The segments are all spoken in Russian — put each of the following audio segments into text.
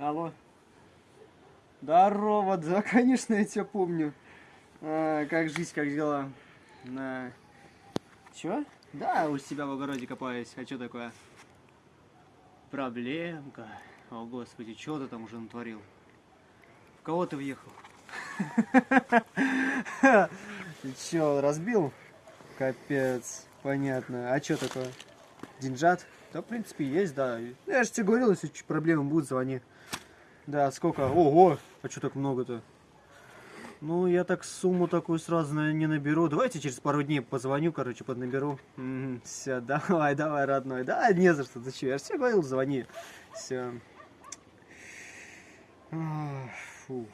Алло. Здорово, да, конечно, я тебя помню. А, как жизнь, как дела? На... Чё? Да, у себя в огороде копаюсь. А что такое? Проблемка. О, господи, что ты там уже натворил? В кого ты въехал? Чё, разбил? Капец, понятно. А что такое? Деньжат? Да, в принципе, есть, да. Я же тебе говорил, если проблемы будут, звони. Да, сколько? Ого! А что так много-то? Ну, я так сумму такую сразу не наберу. Давайте через пару дней позвоню, короче, поднаберу. Все, давай, давай, родной. Да, не за что, че? Я же тебе говорил, звони. Все. Фу.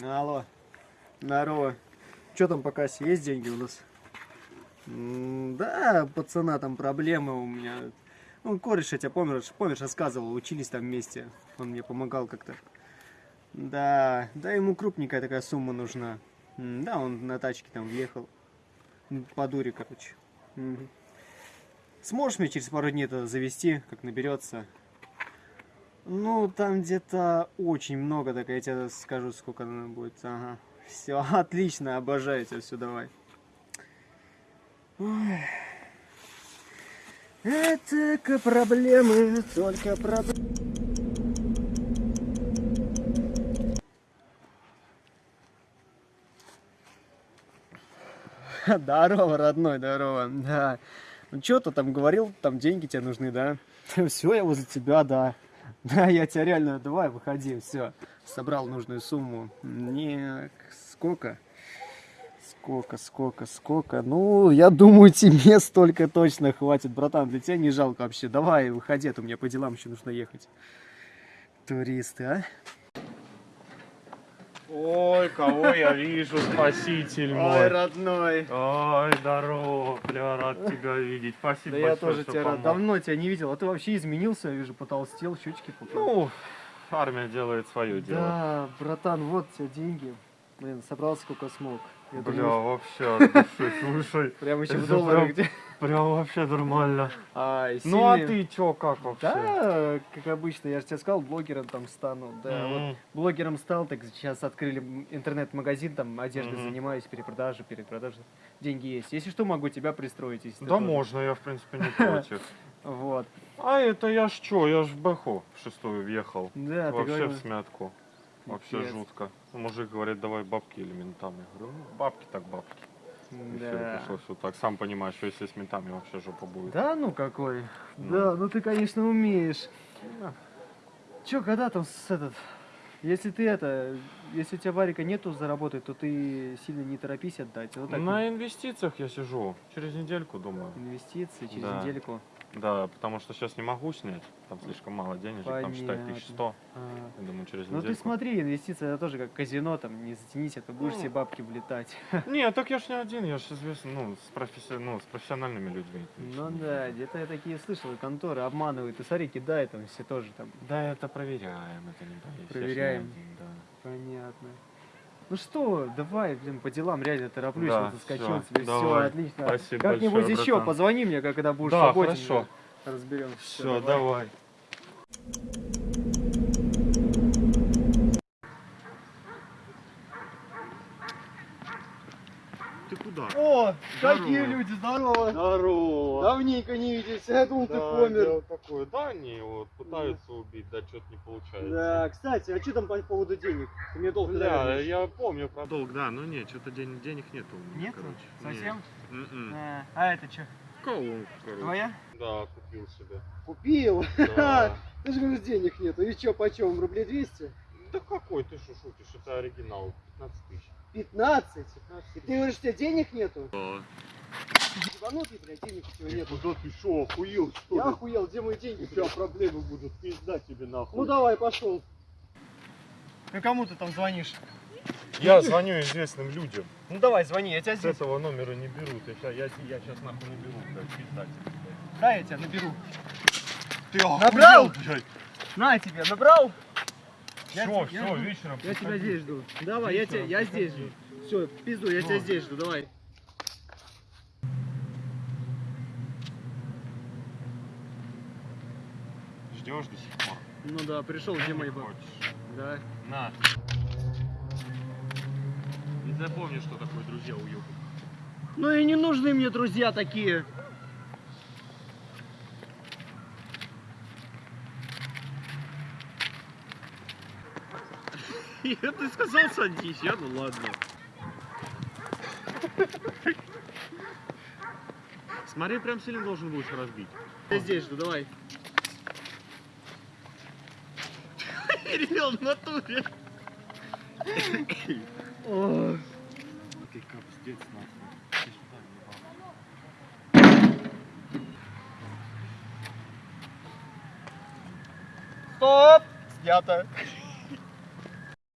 Алло. Здорово. Что там по кассе? Есть деньги у нас? М, Да, пацана, там проблемы у меня. Ну, кореш, я тебя помнишь, помнишь, рассказывал, учились там вместе. Он мне помогал как-то. Да, да, ему крупненькая такая сумма нужна. М, Да, он на тачке там въехал. По дуре, короче. Мгм. Сможешь мне через пару дней это завести, как наберется? Ну, там где-то очень много, так я тебе скажу, сколько надо будет. Ага. Все, отлично, обожаю тебя, все, давай. Ой. Это проблемы, только проблемы. Здорово, родной, здорово. Да. Ну что ты там говорил, там деньги тебе нужны, да? Все, я возле тебя, да. Да, я тебя реально, давай, выходи, все. Собрал нужную сумму. Не, сколько? Сколько, сколько, сколько? Ну, я думаю, тебе столько точно хватит, братан. Для тебя не жалко вообще. Давай, выходи, а то мне по делам еще нужно ехать. Туристы, а? Ой, кого я вижу, спаситель Ой, мой. родной. Ой, здорово, бля, рад тебя видеть. Спасибо Да я большое, тоже что тебя рад. Давно тебя не видел. А ты вообще изменился, я вижу, потолстел, щечки поправил. Ну, армия делает свое дело. Да, братан, вот тебе деньги. Блин, собрал сколько смог. Я Бля, думаю, вообще, слушай, прям еще в долларах где. прям вообще нормально. Ай, Ну, а сильный. ты чё, как вообще? Да, как обычно, я же тебе сказал, блогером там стану. Да, вот М, блогером стал, так сейчас открыли интернет-магазин, там одеждой Мгм. занимаюсь, перепродажей, перепродажей. Деньги есть. Если что, могу тебя пристроить, если Да можно, я в принципе не против. Вот. А это я ж чё, я ж в Бэху в шестую въехал. Да, Вообще в смятку. Вообще жутко. Мужик говорит, давай бабки или ментам. Я говорю, ну, бабки так бабки. И Да. пришлось вот так. Сам понимаешь, что если с ментами вообще жопа будет. Да, ну какой. Ну. Да, ну ты, конечно, умеешь. Да. Чё, когда там с этот... Если ты это... Если у тебя варика нету заработать, то ты сильно не торопись отдать. Вот так На инвестициях я сижу. Через недельку, думаю. инвестиции через Да. недельку. Да, потому что сейчас не могу снять. Там слишком мало денежек. Там считай Понятно. 1100. А. Я думаю, через Ну ты смотри, инвестиции это тоже как казино, там не затянись, а то будешь Ну. все бабки влетать. Не, так я ж не один, я ж известный, ну, с, професси- ну, с профессиональными людьми. Ну да, где-то я такие слышал, конторы обманывают, и смотри, кидают там все тоже там. Да, это проверяем, это не боюсь. Проверяем. один, да. Понятно. Ну что, давай, блин, по делам реально тороплюсь, Да, вот заскочил всё, тебе, все давай. отлично. Спасибо Как-нибудь еще братан. позвони мне, когда будешь Да, свободен. хорошо. Разберем. Все, давай. Ты куда? О, какие Здорово. люди, здорово. Здорово. Давненько не виделись, я думал, ты Да, помер. дело такое. Да, они вот пытаются убить, да что-то не получается. Да, кстати, а что там по поводу денег? Ты мне долг даешь. я помню про долг, да, но нет, что-то ден- денег нету у меня, Нету? короче. Совсем? Нет. А, а это что? Колонку, короче. Твоя? Да, купил себе. Купил. Да. Ты же говоришь, денег нету. И что, почем? Рублей 200? Да какой ты что шутишь, это оригинал, 15 тысяч. 15? 15 И ты говоришь, у тебя денег нету? Да. Ебанутый, блядь, денег у тебя нету. Куда ты шо, охуел что Я ли? охуел, где мои деньги? У тебя блядь? проблемы будут, пизда тебе нахуй. Ну давай, пошел. Ну кому ты там звонишь? Я звоню известным людям. Ну давай, звони, я тебя С здесь. этого номера не берут. Я, я, я сейчас нахуй наберу, блядь, пизда тебе, блядь. Да, я тебя наберу. Ты Набрал? охуел, блядь? На тебе, набрал? Я, все, я, все, вечером. Я приходи. тебя здесь жду. Давай, вечером я тебя, я здесь жду. Все, пизду, я все. тебя здесь жду, давай. Ждешь до сих пор? Ну да, пришел, где мои бабы? Да. На. Не запомни, что такое друзья уебы. Ну и не нужны мне друзья такие. Ты сказал садись, я ну ладно. Смотри, прям сильно должен будешь разбить. Я здесь жду, давай. Перевел в натуре. Ты капздец нахуй. Стоп! Снято.